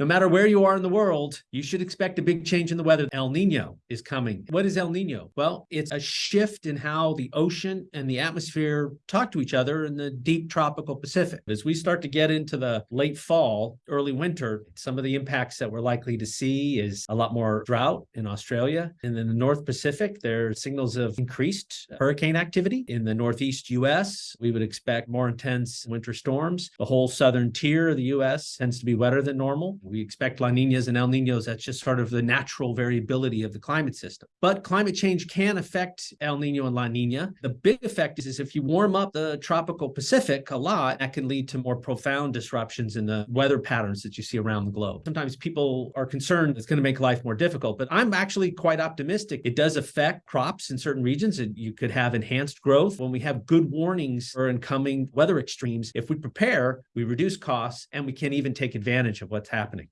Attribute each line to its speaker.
Speaker 1: No matter where you are in the world, you should expect a big change in the weather. El Nino is coming. What is El Nino? Well, it's a shift in how the ocean and the atmosphere talk to each other in the deep tropical Pacific. As we start to get into the late fall, early winter, some of the impacts that we're likely to see is a lot more drought in Australia. And in the North Pacific, there are signals of increased hurricane activity. In the Northeast US, we would expect more intense winter storms. The whole southern tier of the US tends to be wetter than normal. We expect La Ninas and El Ninos. That's just sort of the natural variability of the climate system. But climate change can affect El Nino and La Nina. The big effect is, is if you warm up the tropical Pacific a lot, that can lead to more profound disruptions in the weather patterns that you see around the globe. Sometimes people are concerned it's going to make life more difficult, but I'm actually quite optimistic. It does affect crops in certain regions and you could have enhanced growth when we have good warnings for incoming weather extremes. If we prepare, we reduce costs and we can even take advantage of what's happening